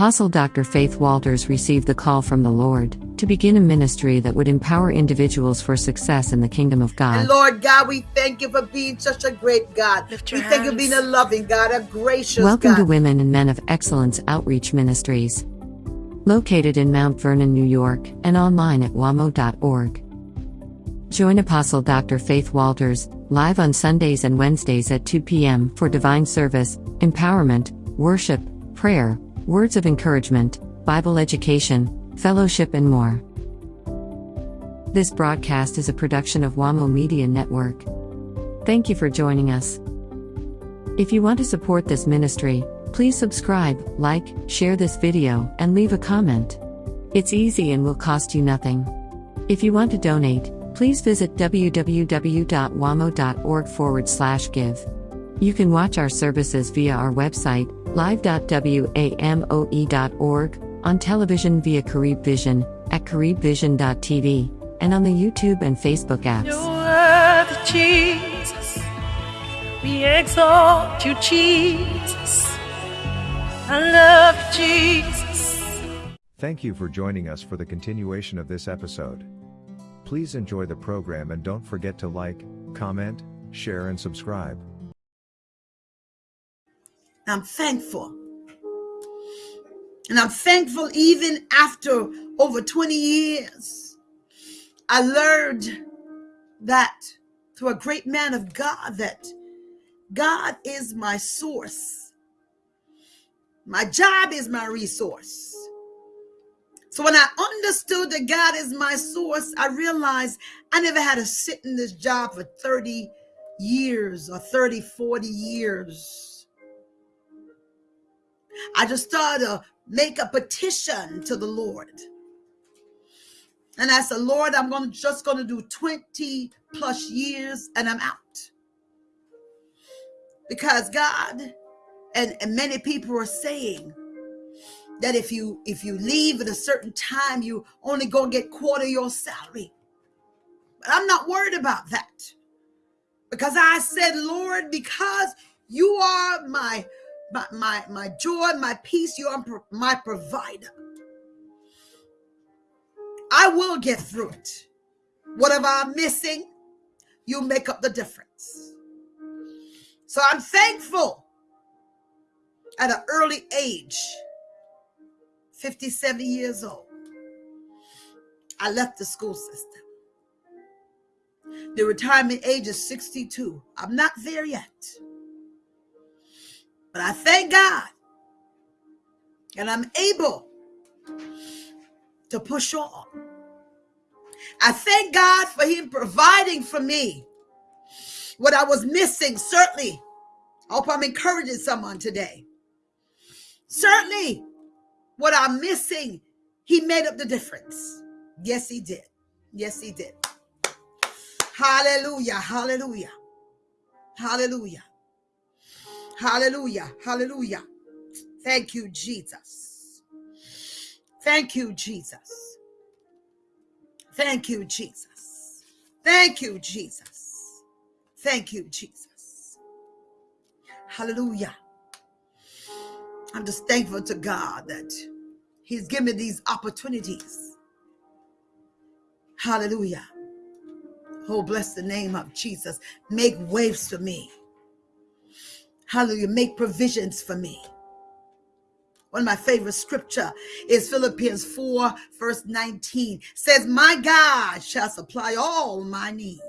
Apostle Dr. Faith Walters received the call from the Lord to begin a ministry that would empower individuals for success in the kingdom of God. And Lord God, we thank you for being such a great God. We your thank you for being a loving God, a gracious Welcome God. to Women and Men of Excellence Outreach Ministries. Located in Mount Vernon, New York, and online at wamo.org. Join Apostle Dr. Faith Walters, live on Sundays and Wednesdays at 2 p.m. for divine service, empowerment, worship, prayer, words of encouragement, Bible education, fellowship, and more. This broadcast is a production of WAMO Media Network. Thank you for joining us. If you want to support this ministry, please subscribe, like, share this video, and leave a comment. It's easy and will cost you nothing. If you want to donate, please visit www.wamo.org forward slash give. You can watch our services via our website, live.wamo.org, on television via Carib Vision, at caribvision.tv, and on the YouTube and Facebook apps. You're Jesus. We exalt you, Jesus. I love you, Jesus. Thank you for joining us for the continuation of this episode. Please enjoy the program and don't forget to like, comment, share, and subscribe. I'm thankful. And I'm thankful even after over 20 years. I learned that through a great man of God that God is my source. My job is my resource. So when I understood that God is my source, I realized I never had to sit in this job for 30 years or 30, 40 years. I just started to make a petition to the Lord. And I said, Lord, I'm going to just going to do 20 plus years and I'm out. Because God and, and many people are saying that if you if you leave at a certain time, you only gonna get quarter your salary. But I'm not worried about that. Because I said, Lord, because you are my my my, my joy, my peace, you are my provider. I will get through it. Whatever I'm missing, you make up the difference. So I'm thankful at an early age, 57 years old, I left the school system. The retirement age is 62. I'm not there yet. But I thank God and I'm able to push on. I thank God for Him providing for me what I was missing. Certainly, I hope I'm encouraging someone today. Certainly, what I'm missing, He made up the difference. Yes, He did. Yes, He did. Hallelujah. Hallelujah. Hallelujah. Hallelujah. Hallelujah. Thank you, Jesus. Thank you, Jesus. Thank you, Jesus. Thank you, Jesus. Thank you, Jesus. Hallelujah. I'm just thankful to God that He's given me these opportunities. Hallelujah. Oh, bless the name of Jesus. Make waves for me. Hallelujah. Make provisions for me. One of my favorite scripture is Philippians 4, verse 19. Says, My God shall supply all my needs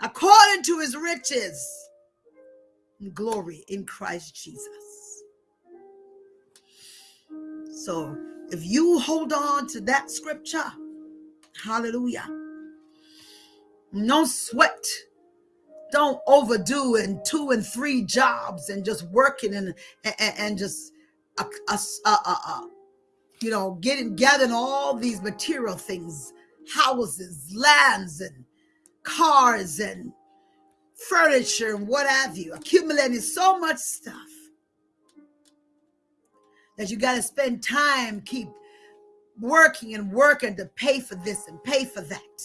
according to his riches and glory in Christ Jesus. So if you hold on to that scripture, hallelujah. No sweat. Don't overdo and two and three jobs and just working and and, and just uh, uh, uh, uh, uh, you know getting gathering all these material things, houses, lands, and cars and furniture and what have you, accumulating so much stuff that you got to spend time keep working and working to pay for this and pay for that.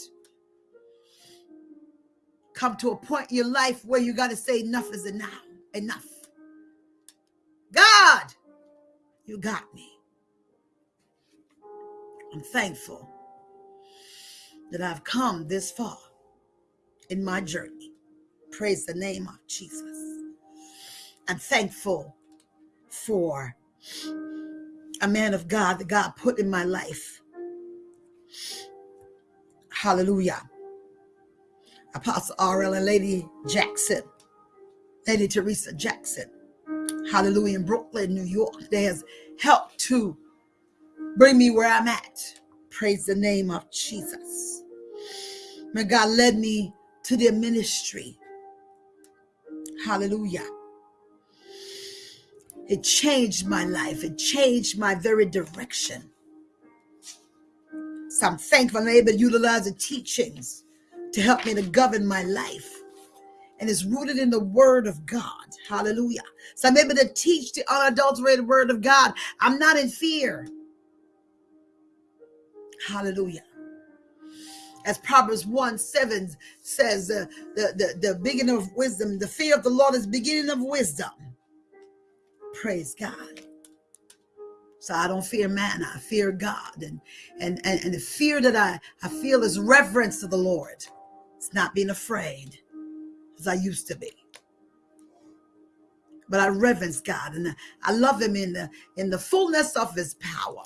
Come to a point in your life where you got to say enough is enough. Enough. God You got me. I'm thankful that I've come this far in my journey. Praise the name of Jesus. I'm thankful for a man of God that God put in my life. Hallelujah. Apostle R.L. and Lady Jackson, Lady Teresa Jackson. Hallelujah. In Brooklyn, New York. They has helped to bring me where I'm at. Praise the name of Jesus. May God led me to their ministry. Hallelujah. It changed my life. It changed my very direction. So I'm thankful I'm able to utilize the teachings to help me to govern my life. And it's rooted in the word of God. Hallelujah. So I'm able to teach the unadulterated word of God. I'm not in fear. Hallelujah. As Proverbs 1 7 says, uh, the, the, the beginning of wisdom, the fear of the Lord is beginning of wisdom. Praise God. So I don't fear man, I fear God. And and and, and the fear that I, I feel is reverence to the Lord. It's not being afraid as I used to be. But I reverence God and I love him in the in the fullness of his power.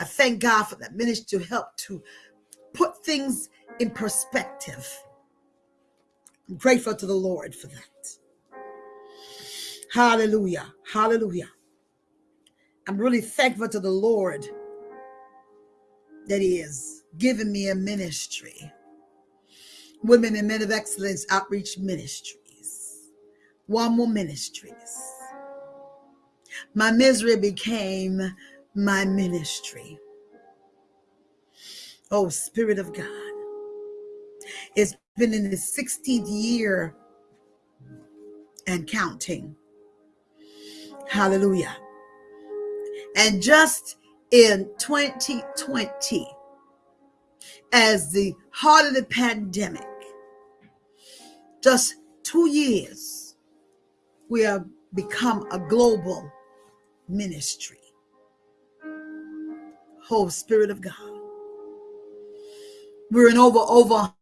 I thank God for that ministry to help to put things in perspective. I'm grateful to the Lord for that. Hallelujah. Hallelujah. I'm really thankful to the Lord that He has given me a ministry. Women and Men of Excellence Outreach Ministries. WAMO ministries. My misery became my ministry. Oh, Spirit of God. It's been in the 16th year and counting. Hallelujah. And just in 2020, as the heart of the pandemic, just two years, we have become a global ministry. Whole Spirit of God. We're in over over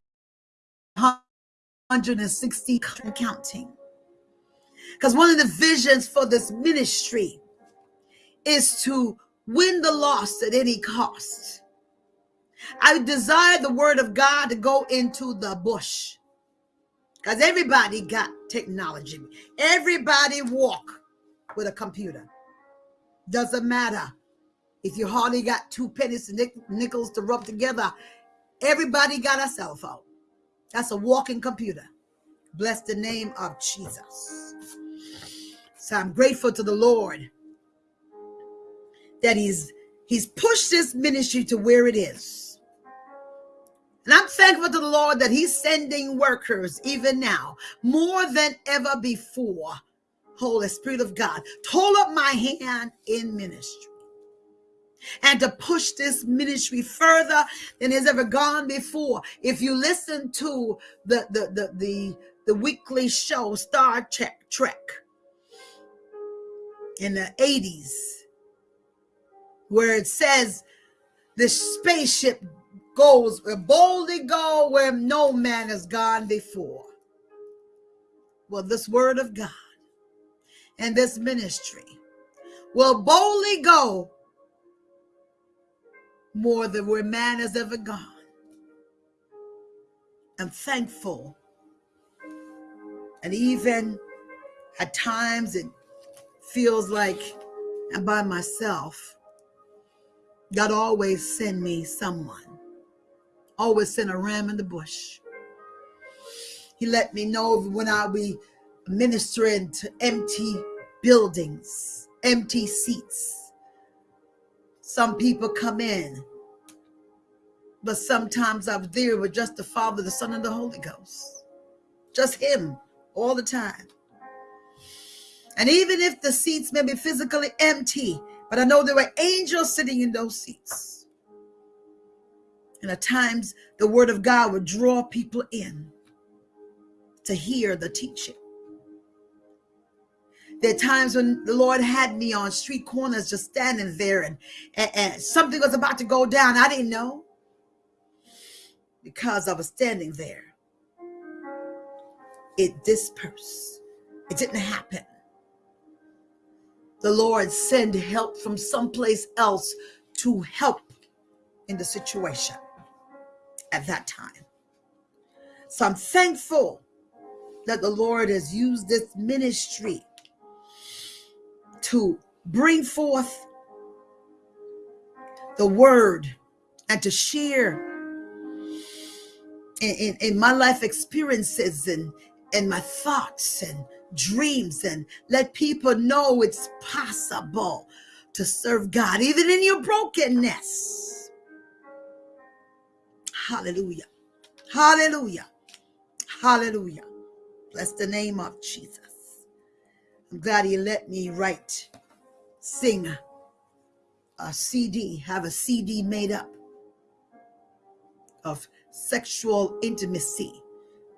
160 counting. Because one of the visions for this ministry is to win the lost at any cost. I desire the word of God to go into the bush. Because everybody got technology. Everybody walk with a computer. Doesn't matter if you hardly got two pennies and nickels to rub together. Everybody got a cell phone. That's a walking computer. Bless the name of Jesus. So I'm grateful to the Lord that he's he's pushed this ministry to where it is. And I'm thankful to the Lord that he's sending workers even now more than ever before. Holy Spirit of God, hold up my hand in ministry and to push this ministry further than has ever gone before. If you listen to the the the the, the weekly show Star Trek Trek in the 80s, where it says the spaceship goes boldly go where no man has gone before. Well, this word of God and this ministry will boldly go more than where man has ever gone. I'm thankful. And even at times it feels like I'm by myself. God always send me someone. Always send a ram in the bush. He let me know when I'll be ministering to empty buildings, empty seats some people come in, but sometimes I'm there with just the Father, the Son, and the Holy Ghost. Just Him all the time. And even if the seats may be physically empty, but I know there were angels sitting in those seats. And at times, the Word of God would draw people in to hear the teaching. There are times when the Lord had me on street corners just standing there and, and, and something was about to go down. I didn't know because I was standing there. It dispersed. It didn't happen. The Lord sent help from someplace else to help in the situation at that time. So I'm thankful that the Lord has used this ministry to bring forth the word and to share in, in, in, my life experiences and, and my thoughts and dreams and let people know it's possible to serve God even in your brokenness. Hallelujah. Hallelujah. Hallelujah. Bless the name of Jesus. I'm glad he let me write, sing a CD, have a CD made up of sexual intimacy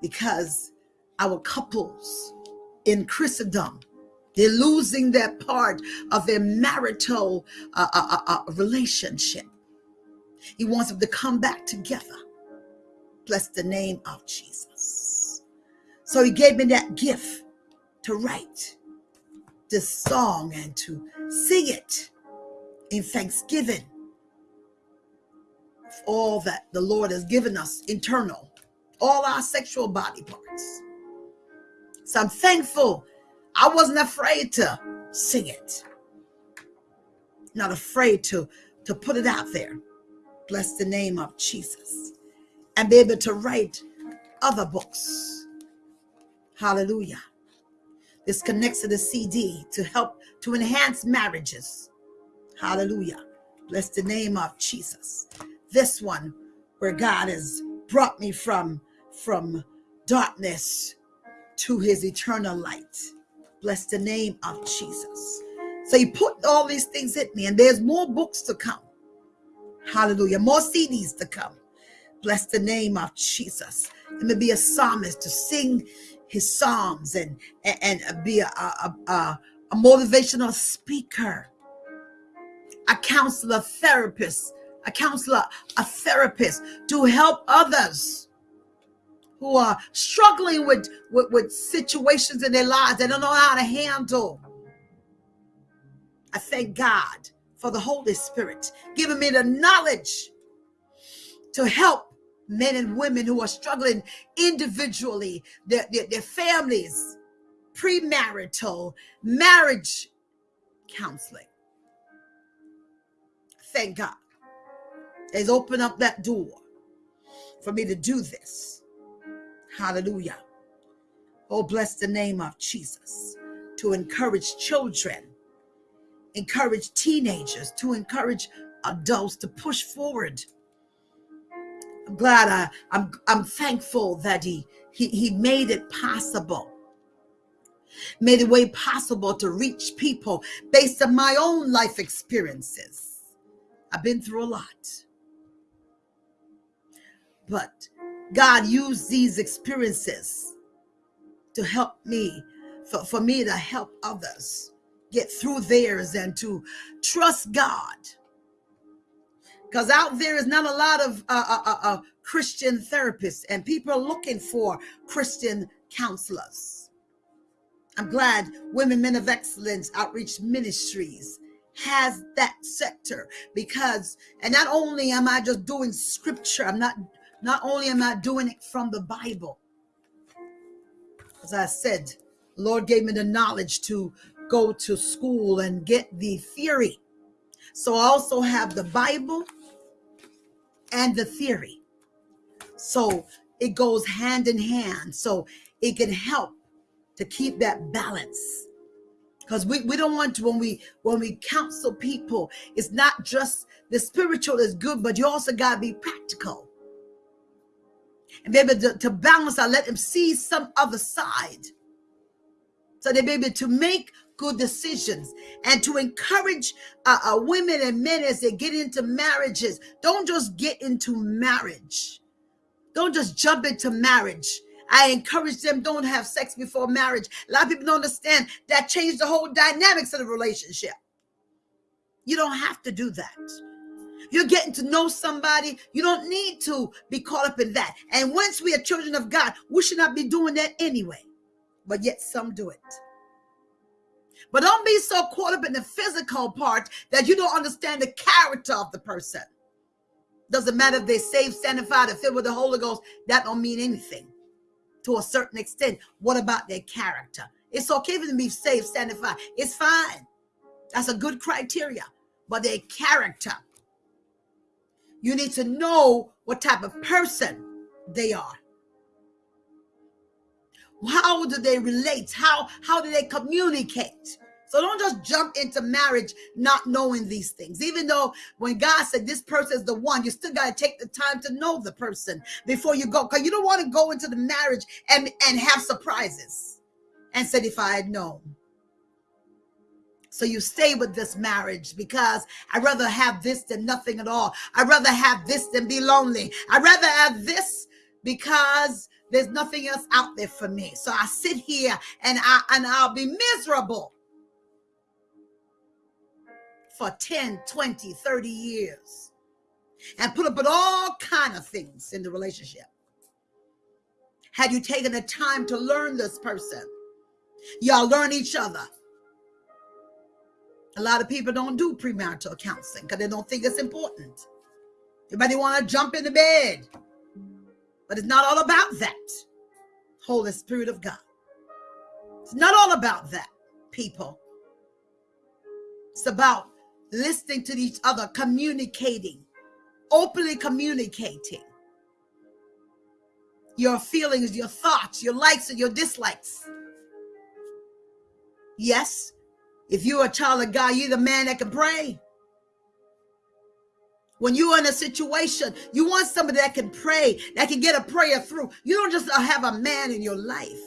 because our couples in Christendom, they're losing that part of their marital uh, uh, uh, uh, relationship. He wants them to come back together. Bless the name of Jesus. So he gave me that gift to write this song and to sing it in thanksgiving for all that the Lord has given us internal, all our sexual body parts. So I'm thankful. I wasn't afraid to sing it. Not afraid to, to put it out there. Bless the name of Jesus. And be able to write other books Hallelujah. This connects to the CD to help to enhance marriages. Hallelujah. Bless the name of Jesus. This one where God has brought me from from darkness to his eternal light. Bless the name of Jesus. So he put all these things in me and there's more books to come. Hallelujah. More CDs to come. Bless the name of Jesus. Let me be a psalmist to sing his psalms and and, and be a, a, a, a motivational speaker, a counselor, therapist, a counselor, a therapist to help others who are struggling with, with, with situations in their lives they don't know how to handle. I thank God for the Holy Spirit giving me the knowledge to help men and women who are struggling individually, their, their, their families, premarital, marriage counseling. Thank God. Has opened up that door for me to do this. Hallelujah. Oh, bless the name of Jesus. To encourage children, encourage teenagers, to encourage adults to push forward I'm glad I, I'm I'm thankful that he he he made it possible. Made it way possible to reach people based on my own life experiences. I've been through a lot. But God used these experiences to help me, for, for me to help others get through theirs and to trust God because out there is not a lot of uh, uh, uh, uh, Christian therapists and people are looking for Christian counselors. I'm glad Women Men of Excellence Outreach Ministries has that sector because, and not only am I just doing scripture, I'm not, not only am I doing it from the Bible, as I said, Lord gave me the knowledge to go to school and get the theory. So I also have the Bible and the theory. So it goes hand in hand. So it can help to keep that balance. Because we, we don't want to when we when we counsel people, it's not just the spiritual is good, but you also gotta be practical. And be able to, to balance, I let them see some other side. So they be able to make good decisions and to encourage uh, uh, women and men as they get into marriages. Don't just get into marriage. Don't just jump into marriage I encourage them don't have sex before marriage. A lot of people don't understand that changed the whole dynamics of the relationship. You don't have to do that. You're getting to know somebody. You don't need to be caught up in that. And once we are children of God, we should not be doing that anyway. But yet some do it. But don't be so caught up in the physical part that you don't understand the character of the person. Doesn't matter if they're saved, sanctified, or filled with the Holy Ghost. That don't mean anything to a certain extent. What about their character? It's okay for them to be saved, sanctified. It's fine. That's a good criteria. But their character, you need to know what type of person they are. How do they relate? How how do they communicate? So don't just jump into marriage not knowing these things. Even though when God said this person is the one, you still got to take the time to know the person before you go. Because you don't want to go into the marriage and, and have surprises and said, if I had known. So you stay with this marriage because I'd rather have this than nothing at all. I'd rather have this than be lonely. I'd rather have this because there's nothing else out there for me. So I sit here and I and I'll be miserable for 10, 20, 30 years and put up with all kind of things in the relationship. Had you taken the time to learn this person, y'all learn each other. A lot of people don't do premarital counseling because they don't think it's important. Everybody want to jump in the bed. But it's not all about that. Holy Spirit of God. It's not all about that, people. It's about listening to each other, communicating, openly communicating your feelings, your thoughts, your likes and your dislikes. Yes, if you're a child of God, you're the man that can pray. When you're in a situation, you want somebody that can pray, that can get a prayer through. You don't just have a man in your life.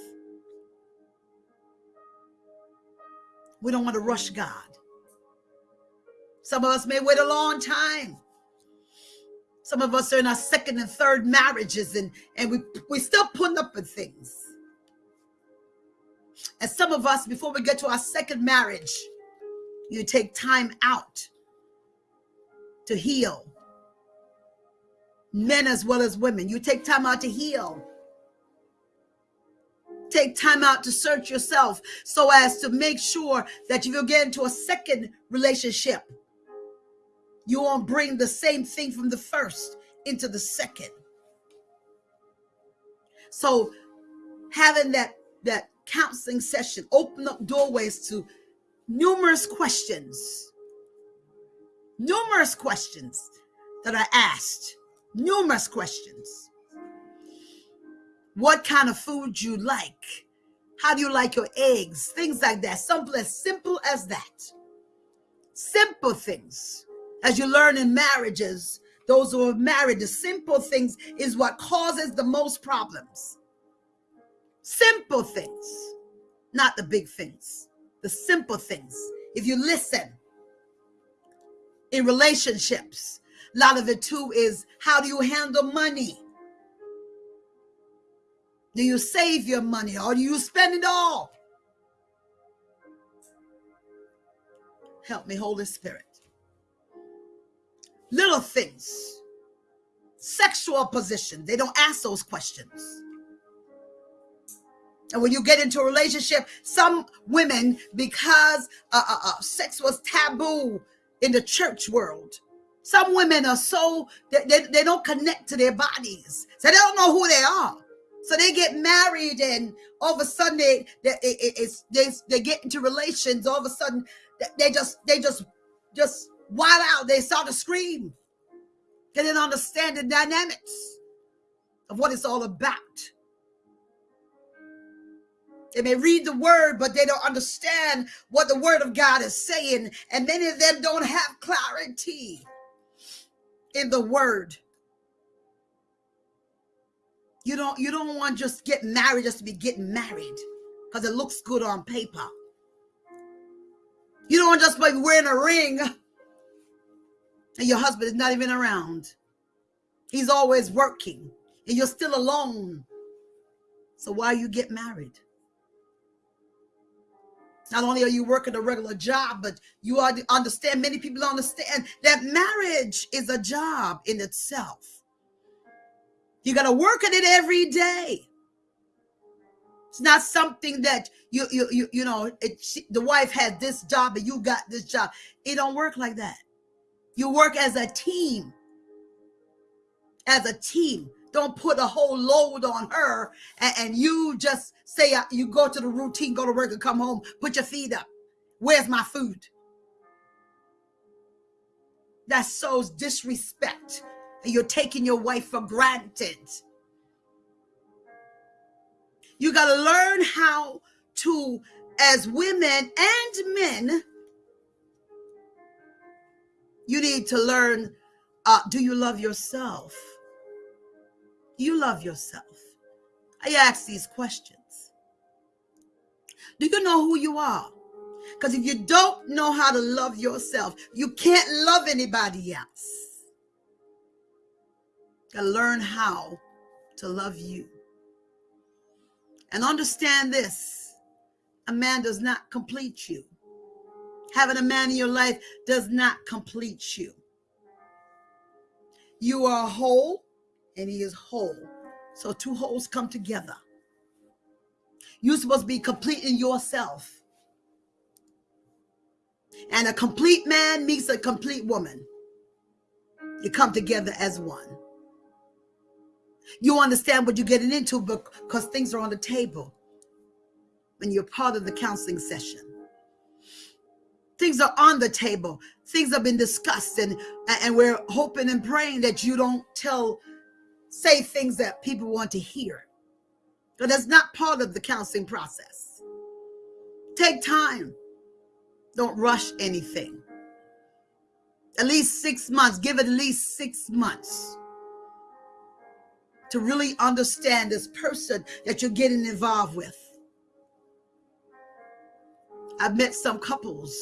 We don't want to rush God. Some of us may wait a long time. Some of us are in our second and third marriages and, and we, we still putting up with things. And some of us, before we get to our second marriage, you take time out to heal. Men as well as women. You take time out to heal. Take time out to search yourself so as to make sure that if you get into a second relationship, you won't bring the same thing from the first into the second. So having that that counseling session open up doorways to numerous questions numerous questions that I asked, numerous questions. What kind of food you like? How do you like your eggs? Things like that. Something as simple as that. Simple things. As you learn in marriages, those who are married, the simple things is what causes the most problems. Simple things, not the big things, the simple things. If you listen, in relationships. A lot of it too is how do you handle money? Do you save your money or do you spend it all? Help me, Holy Spirit. Little things, sexual position, they don't ask those questions. And when you get into a relationship, some women, because uh, uh, uh, sex was taboo in the church world. Some women are so they, they, they don't connect to their bodies, so they don't know who they are. So they get married, and all of a sudden they they, it, they, they get into relations. All of a sudden they just they just just wild out. They start to scream. They didn't understand the dynamics of what it's all about. They may read the word, but they don't understand what the word of God is saying. And many of them don't have clarity in the word. You don't you don't want just get married just to be getting married because it looks good on paper. You don't want just be wearing a ring and your husband is not even around. He's always working and you're still alone So why you get married? Not only are you working a regular job, but you are understand. Many people understand that marriage is a job in itself. You got to work at it every day. It's not something that you you you you know. It, she, the wife had this job and you got this job. It don't work like that. You work as a team. As a team. Don't put a whole load on her and, and you just say uh, you go to the routine, go to work and come home, put your feet up. Where's my food? That shows disrespect. You're taking your wife for granted. You got to learn how to, as women and men, you need to learn uh, do you love yourself? You love yourself? I ask these questions. Do you know who you are? Because if you don't know how to love yourself, you can't love anybody else. Gotta learn how to love you. And understand this a man does not complete you. Having a man in your life does not complete you. You are whole and he is whole. So two wholes come together. You're supposed to be complete in yourself. And a complete man meets a complete woman. You come together as one. You understand what you're getting into because things are on the table when you're part of the counseling session. Things are on the table. Things have been discussed, and, and we're hoping and praying that you don't tell say things that people want to hear. But that's not part of the counseling process. Take time. Don't rush anything. At least six months. Give it at least six months to really understand this person that you're getting involved with. I've met some couples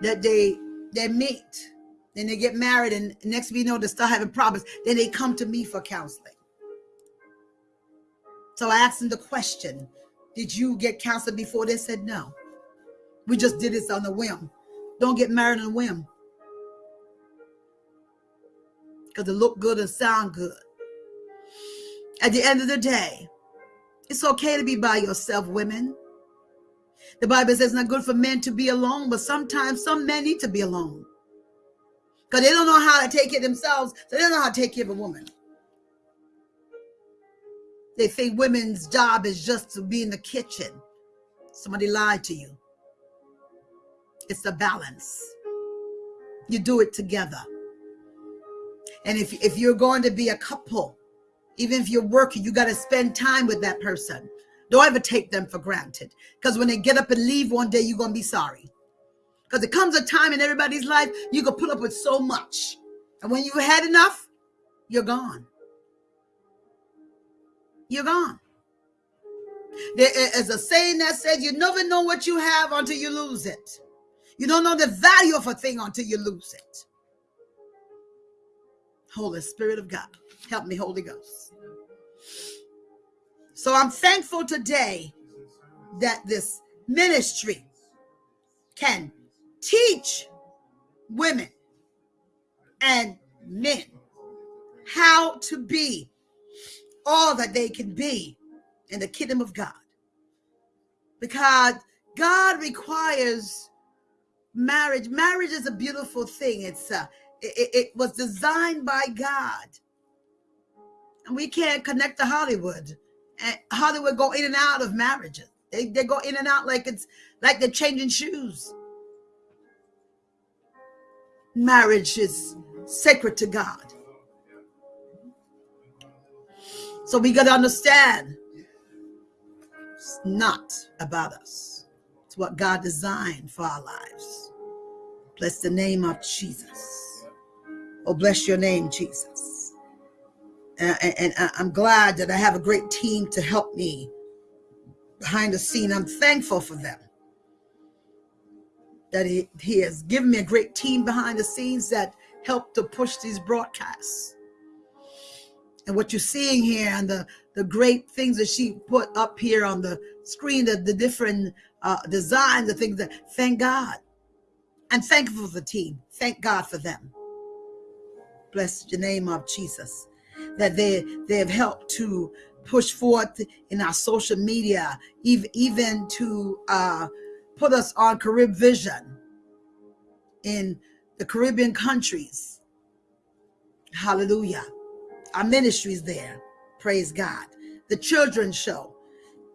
that they they meet then they get married, and next we know they start having problems. Then they come to me for counseling. So I asked them the question Did you get counseled before? They said no. We just did this on a whim. Don't get married on a whim. Because it look good and sound good. At the end of the day, it's okay to be by yourself, women. The Bible says it's not good for men to be alone, but sometimes some men need to be alone because they don't know how to take care of themselves. So they don't know how to take care of a woman. They think women's job is just to be in the kitchen. Somebody lied to you. It's a balance. You do it together. And if, if you're going to be a couple, even if you're working, you got to spend time with that person. Don't ever take them for granted. Because when they get up and leave one day, you're going to be sorry. Because it comes a time in everybody's life you can put up with so much. And when you've had enough, you're gone. You're gone. There is a saying that says you never know what you have until you lose it. You don't know the value of a thing until you lose it. Holy Spirit of God, help me, Holy Ghost. So I'm thankful today that this ministry can teach women and men how to be all that they can be in the kingdom of God. Because God requires marriage. Marriage is a beautiful thing. It's uh, it, it was designed by God. And we can't connect to Hollywood. And Hollywood go in and out of marriages. They, they go in and out like it's like they're changing shoes marriage is sacred to God. So we got to understand it's not about us. It's what God designed for our lives. Bless the name of Jesus. Oh, bless your name, Jesus. And, and, and I'm glad that I have a great team to help me behind the scene. I'm thankful for them that he, he has given me a great team behind the scenes that helped to push these broadcasts. and what you're seeing here and the the great things that she put up here on the screen the, the different uh designs the things that thank god. And thankful for the team. Thank god for them. Bless the name of jesus. That they they have helped to push forth in our social media even even to uh put us on carib vision in the caribbean countries hallelujah our ministries there. Praise God. The children's show.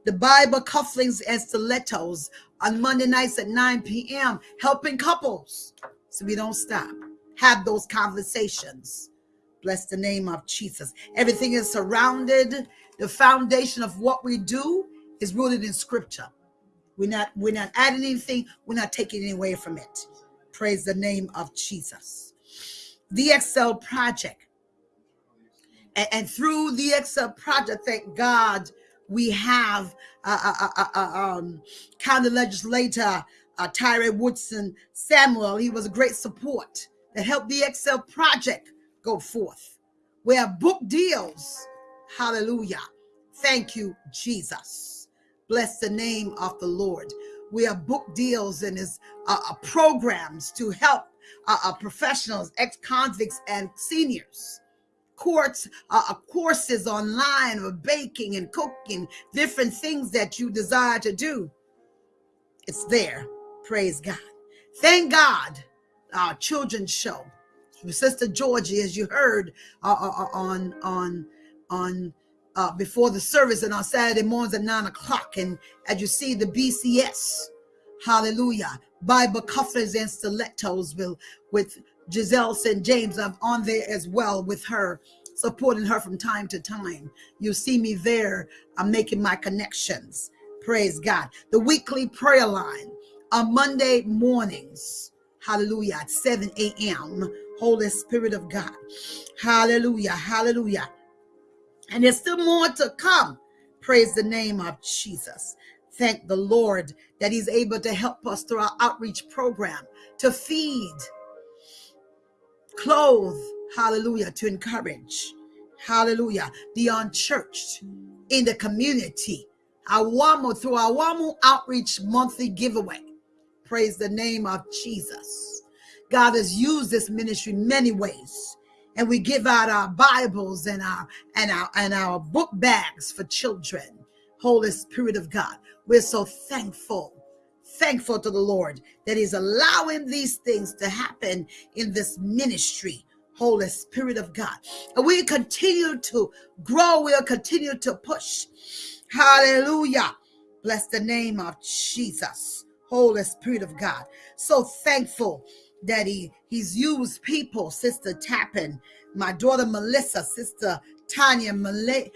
The Bible cufflinks and stilettos on Monday nights at 9 p.m. helping couples. So we don't stop. Have those conversations. Bless the name of Jesus. Everything is surrounded. The foundation of what we do is rooted in scripture. We're not we're not adding anything, we're not taking away from it. Praise the name of Jesus. The Excel project and, and through the Excel project, thank God we have uh, uh, uh, uh, um, county legislator uh, Tyrae Woodson Samuel. He was a great support that helped the Excel project go forth. We have book deals. Hallelujah. Thank you, Jesus. Bless the name of the Lord. We have book deals and his uh, uh programs to help uh, uh professionals, ex-convicts, and seniors. Courts uh, uh, courses online of baking and cooking different things that you desire to do. It's there. Praise god. Thank god our children's show. Sister georgie as you heard uh, on on on uh, before the service and on saturday mornings at nine o'clock and as you see the bcs hallelujah bible cufflinks and stilettos will with Giselle St. James. I'm on there as well with her, supporting her from time to time. You see me there. I'm making my connections. Praise God. The weekly prayer line on Monday mornings. Hallelujah. At 7 a.m. Holy Spirit of God. Hallelujah. Hallelujah. And there's still more to come. Praise the name of Jesus. Thank the Lord that He's able to help us through our outreach program to feed clothe, hallelujah, to encourage, hallelujah, the unchurched in the community. Awamo through WAMO outreach monthly giveaway. Praise the name of Jesus. God has used this ministry many ways. And we give out our Bibles and our and our and our book bags for children. Holy Spirit of God. We're so thankful thankful to the Lord that He's allowing these things to happen in this ministry. Holy Spirit of God. And we continue to grow, we'll continue to push. Hallelujah. Bless the name of Jesus. Holy Spirit of God. So thankful that He He's used people, Sister Tappan, my daughter Melissa, Sister Tanya Malek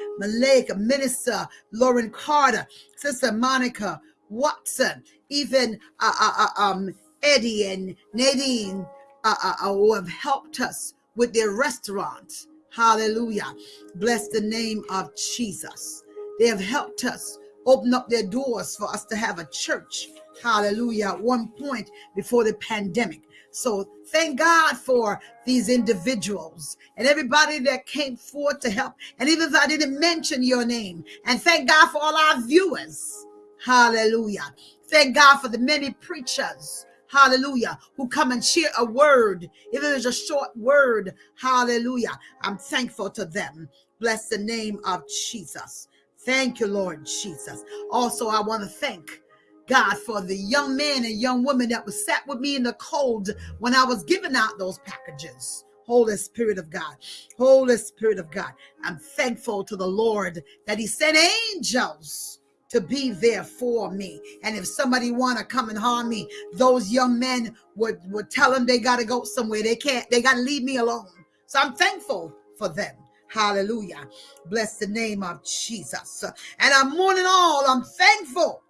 Minister Lauren Carter, Sister Monica Watson, even uh, uh, uh, um, Eddie and Nadine uh, uh, uh, who have helped us with their restaurants. Hallelujah. Bless the name of Jesus. They have helped us open up their doors for us to have a church. Hallelujah. At one point before the pandemic. So thank God for these individuals and everybody that came forth to help. And even if I didn't mention your name, and thank God for all our viewers. Hallelujah. Thank God for the many preachers. Hallelujah. Who come and share a word, even if it's a short word. Hallelujah. I'm thankful to them. Bless the name of Jesus. Thank you, Lord Jesus. Also, I want to thank God for the young man and young woman that was sat with me in the cold when I was giving out those packages. Holy Spirit of God, Holy Spirit of God. I'm thankful to the Lord that He sent angels to be there for me. And if somebody want to come and harm me, those young men would, would tell them they got to go somewhere. They can't, they got to leave me alone. So I'm thankful for them. Hallelujah. Bless the name of Jesus. And I'm than all, I'm thankful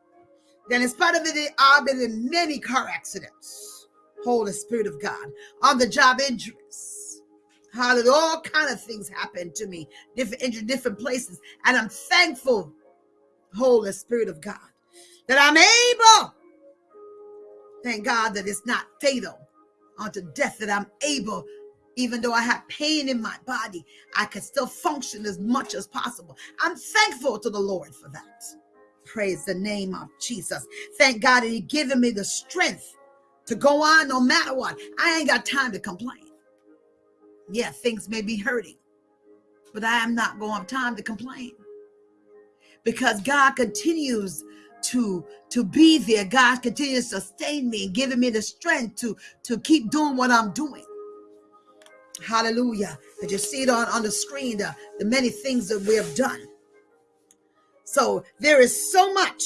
that in spite of it, I've been in many car accidents. Holy Spirit of God. On the job injuries. Hallelujah. All kind of things happen to me, different injuries, different places. And I'm thankful Holy Spirit of God, that I'm able, thank God that it's not fatal unto death, that I'm able even though I had pain in my body, I could still function as much as possible. I'm thankful to the Lord for that. Praise the name of Jesus. Thank God that He given me the strength to go on no matter what. I ain't got time to complain. Yeah, things may be hurting, but I am not going to have time to complain because God continues to to be there. God continues to sustain me and giving me the strength to to keep doing what I'm doing. Hallelujah. And you see it on, on the screen, the, the many things that we have done. So there is so much.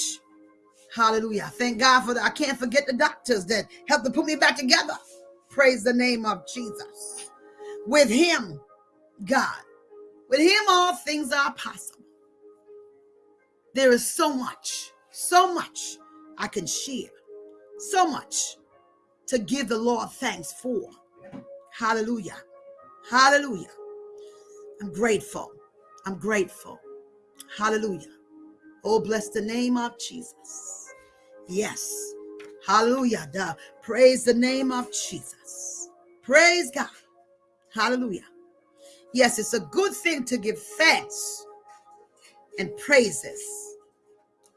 Hallelujah. Thank God for that. I can't forget the doctors that helped to put me back together. Praise the name of Jesus. With him, God, with him, all things are possible. There is so much, so much I can share, so much to give the Lord thanks for. Hallelujah. Hallelujah. I'm grateful. I'm grateful. Hallelujah. Oh, bless the name of Jesus. Yes. Hallelujah. Duh. Praise the name of Jesus. Praise God. Hallelujah. Yes, it's a good thing to give thanks and praises.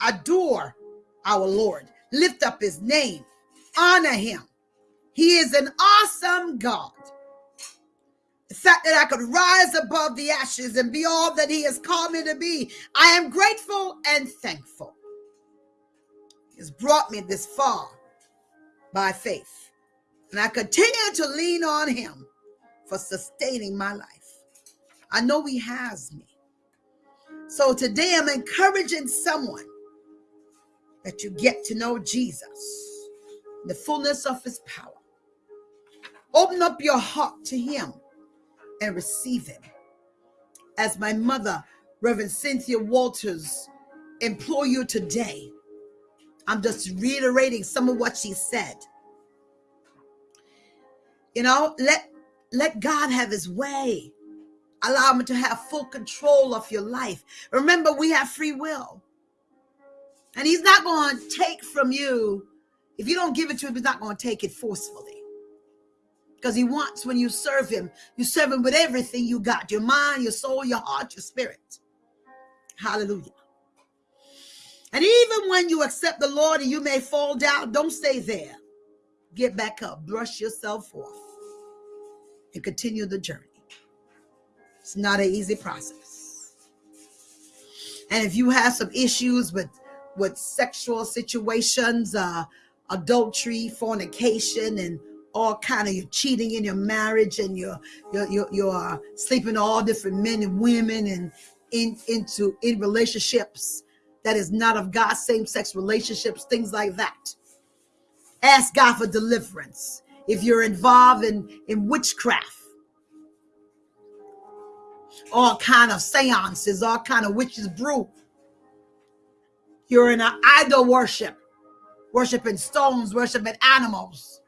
Adore our Lord. Lift up his name. Honor him. He is an awesome God the fact that I could rise above the ashes and be all that He has called me to be. I am grateful and thankful. He has brought me this far by faith. And I continue to lean on Him for sustaining my life. I know He has me. So today I'm encouraging someone that you get to know Jesus, the fullness of His power. Open up your heart to Him and receive him. As my mother, Reverend Cynthia Walters, implore you today, I'm just reiterating some of what she said. You know, let let God have his way. Allow him to have full control of your life. Remember, we have free will. And he's not going to take from you. If you don't give it to him, he's not going to take it forcefully because he wants when you serve him, you serve him with everything you got your mind, your soul, your heart, your spirit. Hallelujah. And even when you accept the Lord and you may fall down, don't stay there. Get back up, brush yourself off, and continue the journey. It's not an easy process. And if you have some issues with with sexual situations, uh, adultery, fornication, and all kind of you're cheating in your marriage and you're you're you're, you're uh, sleeping all different men and women and in into in relationships that is not of God, same-sex relationships, things like that. Ask God for deliverance. If you're involved in, in witchcraft, all kind of seances, all kind of witches brew. You're in an idol worship, worshiping stones, worshiping animals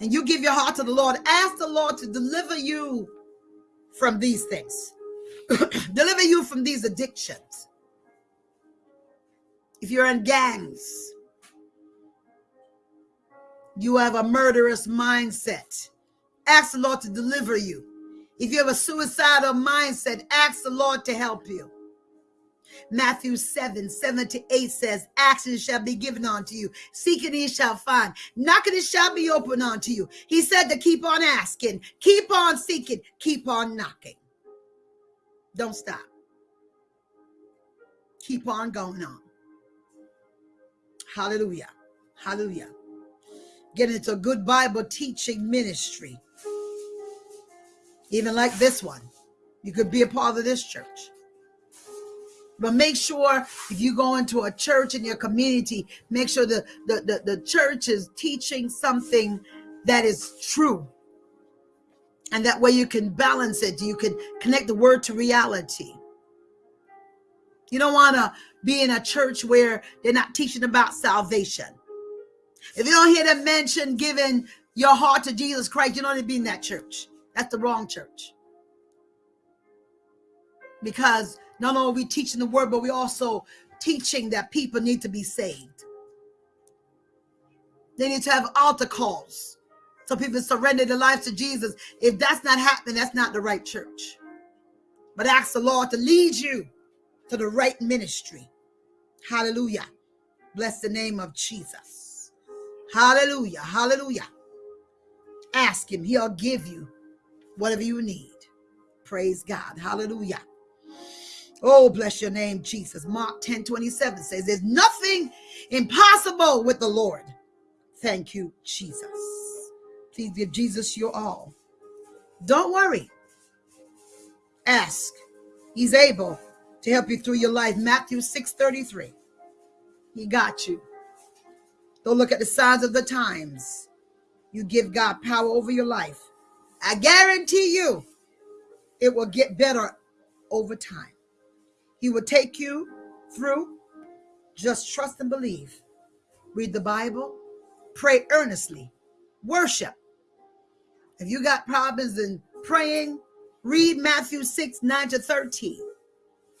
and you give your heart to the Lord, ask the Lord to deliver you from these things, deliver you from these addictions. If you're in gangs, you have a murderous mindset, ask the Lord to deliver you. If you have a suicidal mindset, ask the Lord to help you. Matthew 7, 7 to 8 says, Action shall be given unto you. Seeking ye shall find. Knocking it shall be open unto you. He said to keep on asking, keep on seeking, keep on knocking. Don't stop. Keep on going on. Hallelujah. Hallelujah. Get into a good Bible teaching ministry. Even like this one. You could be a part of this church. But make sure if you go into a church in your community, make sure the, the, the, the church is teaching something that is true. And that way you can balance it. You can connect the word to reality. You don't want to be in a church where they're not teaching about salvation. If you don't hear them mention giving your heart to Jesus Christ, you don't need to be in that church. That's the wrong church. Because not only are we teaching the word, but we also teaching that people need to be saved. They need to have altar calls So people surrender their lives to Jesus. If that's not happening, that's not the right church. But ask the Lord to lead you to the right ministry. Hallelujah. Bless the name of Jesus. Hallelujah. Hallelujah. Ask him. He'll give you whatever you need. Praise God. Hallelujah. Oh, bless your name, Jesus. Mark 10 27 says, There's nothing impossible with the Lord. Thank you, Jesus. Please give Jesus your all. Don't worry. Ask. He's able to help you through your life. Matthew 6 33. He got you. Don't look at the signs of the times. You give God power over your life. I guarantee you it will get better over time. He will take you through. Just trust and believe. Read the Bible, pray earnestly, worship. If you got problems in praying, read Matthew 6 9 to 13.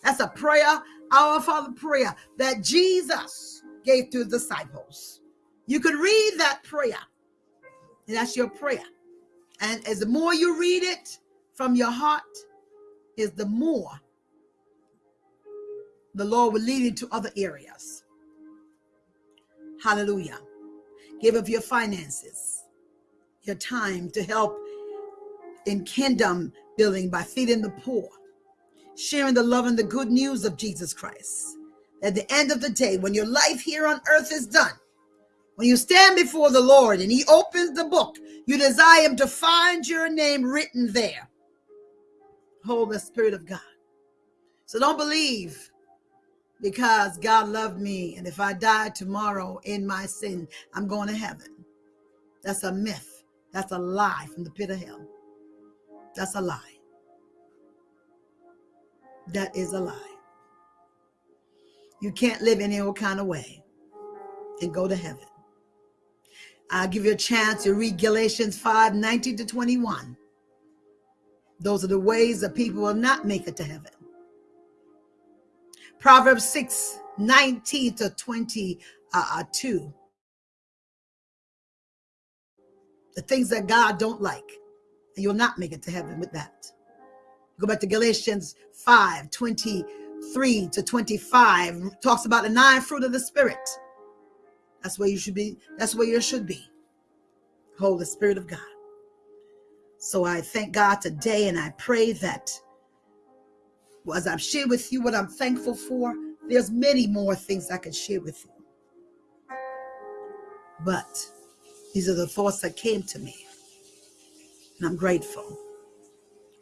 That's a prayer, our Father prayer that Jesus gave to his disciples. You could read that prayer, and that's your prayer. And as the more you read it from your heart, is the more the Lord will lead you to other areas. Hallelujah. Give of your finances, your time to help in kingdom building by feeding the poor, sharing the love and the good news of Jesus Christ. At the end of the day, when your life here on earth is done, when you stand before the Lord and He opens the book, you desire Him to find your name written there. Hold the Spirit of God. So don't believe because God loved me. And if I die tomorrow in my sin, I'm going to heaven. That's a myth. That's a lie from the pit of hell. That's a lie. That is a lie. You can't live any old kind of way and go to heaven. I'll give you a chance to read Galatians 5 19 to 21. Those are the ways that people will not make it to heaven. Proverbs 6 19 to 22. Uh, uh, the things that God don't like, and you'll not make it to heaven with that. Go back to Galatians 5 23 to 25, talks about the nine fruit of the Spirit. That's where you should be. That's where you should be. Holy Spirit of God. So I thank God today and I pray that as I've shared with you what I'm thankful for, there's many more things I can share with you. But these are the thoughts that came to me. And I'm grateful.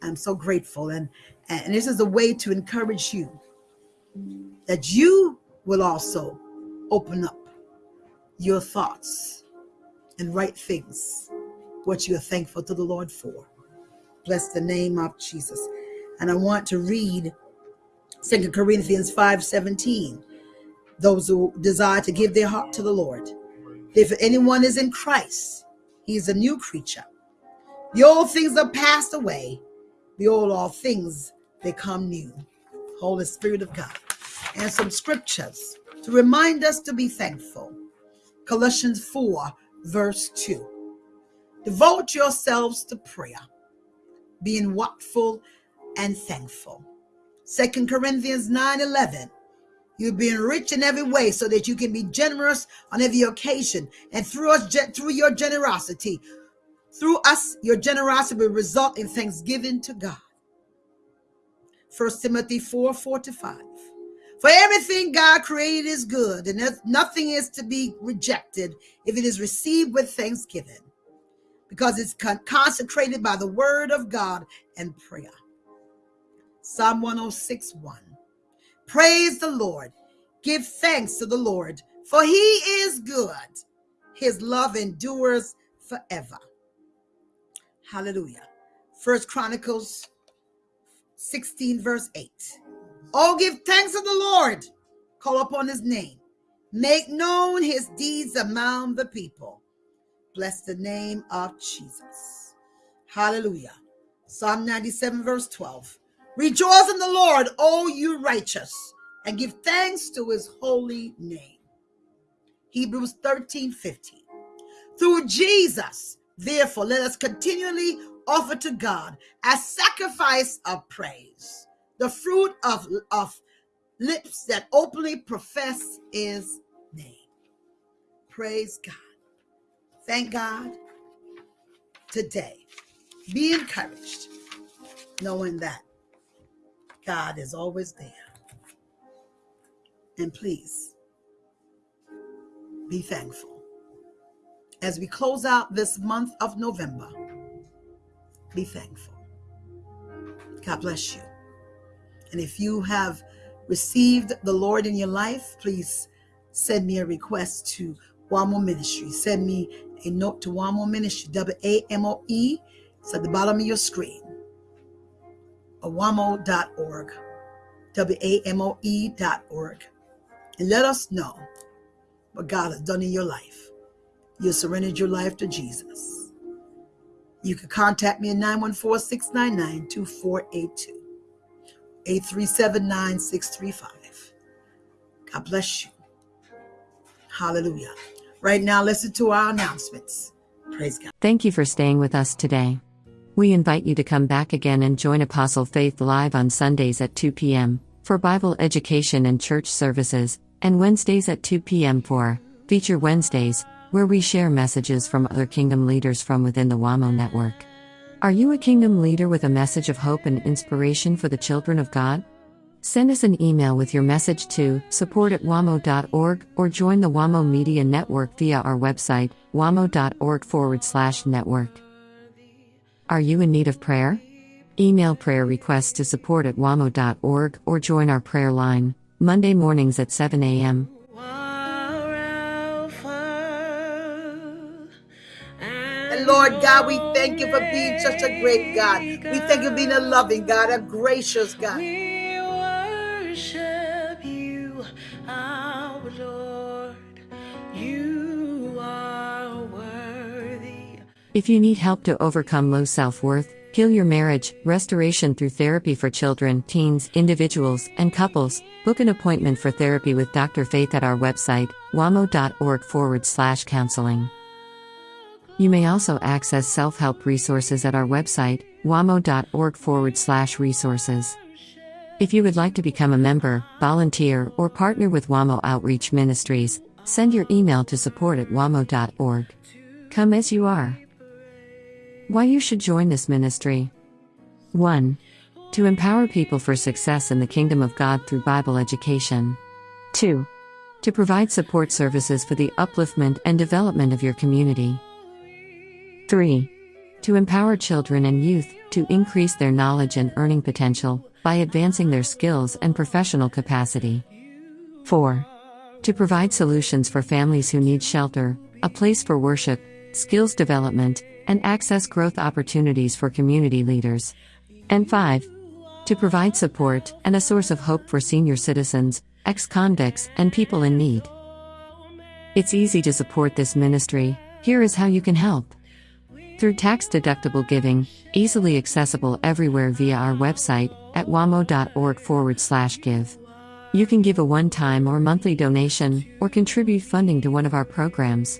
I'm so grateful. And, and this is a way to encourage you that you will also open up your thoughts and write things, what you are thankful to the Lord for. Bless the name of Jesus. And I want to read Second Corinthians 5:17. Those who desire to give their heart to the Lord. If anyone is in Christ, he is a new creature. The old things are passed away. Behold, all things become new. Holy Spirit of God. And some scriptures to remind us to be thankful. Colossians 4, verse 2. Devote yourselves to prayer, being watchful and thankful. Second Corinthians 9 11. You're being rich in every way so that you can be generous on every occasion. And through us, through your generosity, through us, your generosity will result in thanksgiving to God. First Timothy 4 4 to 5. For everything God created is good, and nothing is to be rejected if it is received with thanksgiving, because it's consecrated by the word of God and prayer. Psalm 106 1. Praise the Lord. Give thanks to the Lord, for he is good. His love endures forever. Hallelujah. First Chronicles 16, verse 8. Oh, give thanks to the Lord. Call upon his name. Make known his deeds among the people. Bless the name of Jesus. Hallelujah. Psalm 97, verse 12. Rejoice in the Lord, O you righteous, and give thanks to his holy name. Hebrews 13, 15. Through Jesus, Therefore, let us continually offer to God as sacrifice of praise, the fruit of, of lips that openly profess his name. Praise God. Thank God today. Be encouraged, knowing that God is always there. And please be thankful. As we close out this month of November, be thankful. God bless you. And if you have received the Lord in your life, please send me a request to WAMO Ministry. Send me a note to WAMO Ministry, W A M O E. It's at the bottom of your screen. Awamo.org, W A M O E.org. And let us know what God has done in your life. You surrendered your life to Jesus. You can contact me at 914 699 2482. 8379 635. God bless you. Hallelujah. Right now, listen to our announcements. Praise God. Thank you for staying with us today. We invite you to come back again and join Apostle Faith live on Sundays at 2 p.m. for Bible education and church services, and Wednesdays at 2 p.m. for Feature Wednesdays, where we share messages from other kingdom leaders from within the WAMO network. Are you a kingdom leader with a message of hope and inspiration for the children of God? Send us an email with your message to support at wamo.org or join the WAMO Media Network via our website, wamo.org forward slash network. Are you in need of prayer? Email prayer requests to support at wamo.org or join our prayer line, Monday mornings at 7 a.m. And Lord God, we thank you for being such a great God. We thank you for being a loving God, a gracious God. If you need help to overcome low self worth, heal your marriage, restoration through therapy for children, teens, individuals, and couples, book an appointment for therapy with Dr. Faith at our website, wamo.org forward slash counseling. You may also access self help resources at our website, wamo.org forward slash resources. If you would like to become a member, volunteer, or partner with WAMO Outreach Ministries, send your email to support at wamo.org. Come as you are. Why you should join this ministry. 1. To empower people for success in the kingdom of God through Bible education. 2. To provide support services for the upliftment and development of your community. 3. To empower children and youth to increase their knowledge and earning potential by advancing their skills and professional capacity. 4. To provide solutions for families who need shelter, a place for worship, skills development, and access growth opportunities for community leaders. And 5. To provide support and a source of hope for senior citizens, ex convicts, and people in need. It's easy to support this ministry. Here is how you can help. Through tax deductible giving, easily accessible everywhere via our website at wamo.org forward slash give. You can give a one time or monthly donation, or contribute funding to one of our programs.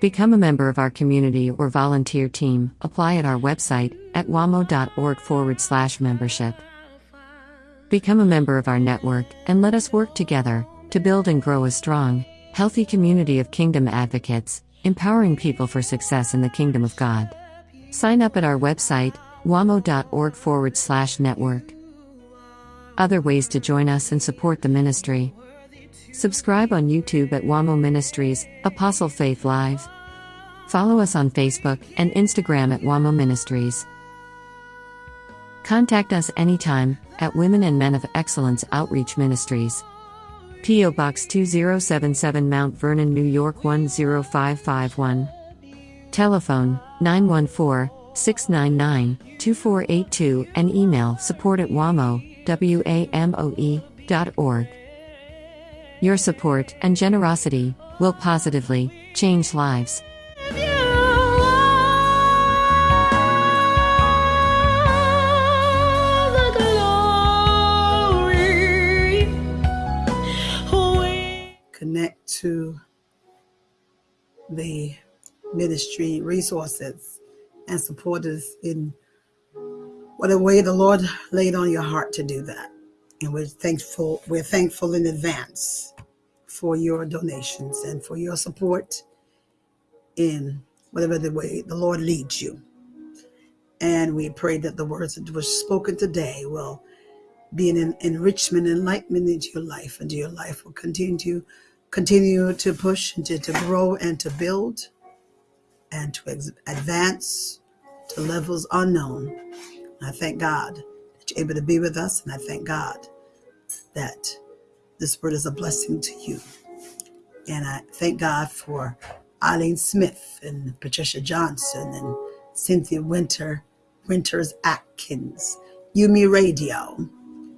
Become a member of our community or volunteer team. Apply at our website at wamo.org forward slash membership. Become a member of our network and let us work together to build and grow a strong, healthy community of kingdom advocates, empowering people for success in the kingdom of God. Sign up at our website, wamo.org forward slash network. Other ways to join us and support the ministry. Subscribe on YouTube at WAMO Ministries, Apostle Faith Live. Follow us on Facebook and Instagram at WAMO Ministries. Contact us anytime at Women and Men of Excellence Outreach Ministries. P.O. Box 2077 Mount Vernon, New York 10551. Telephone 914 699 2482 and email support at WAMO, W-A-M-O-E, dot org. Your support and generosity will positively change lives. Connect to the ministry resources and support us in whatever way the Lord laid on your heart to do that. And we're thankful, we're thankful in advance for your donations and for your support in whatever the way the Lord leads you. And we pray that the words that were spoken today will be an enrichment, enlightenment into your life, and your life will continue to continue to push and to, to grow and to build and to advance to levels unknown. I thank God able to be with us, and I thank God that this word is a blessing to you. And I thank God for Eileen Smith and Patricia Johnson and Cynthia Winter, Winters Atkins, Yumi Radio.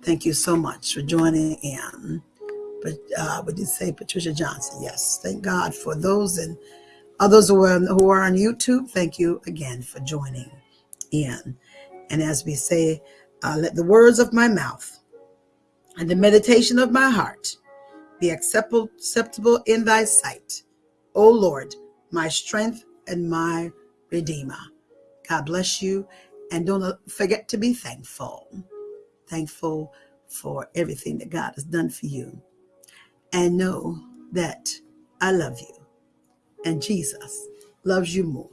Thank you so much for joining in. But uh, would you say Patricia Johnson? Yes. Thank God for those and others who are, who are on YouTube. Thank you again for joining in. And as we say, uh, let the words of my mouth and the meditation of my heart be acceptable, in thy sight. O Lord, my strength and my redeemer. God bless you. And don't forget to be thankful. Thankful for everything that God has done for you. And know that I love you. And Jesus loves you more.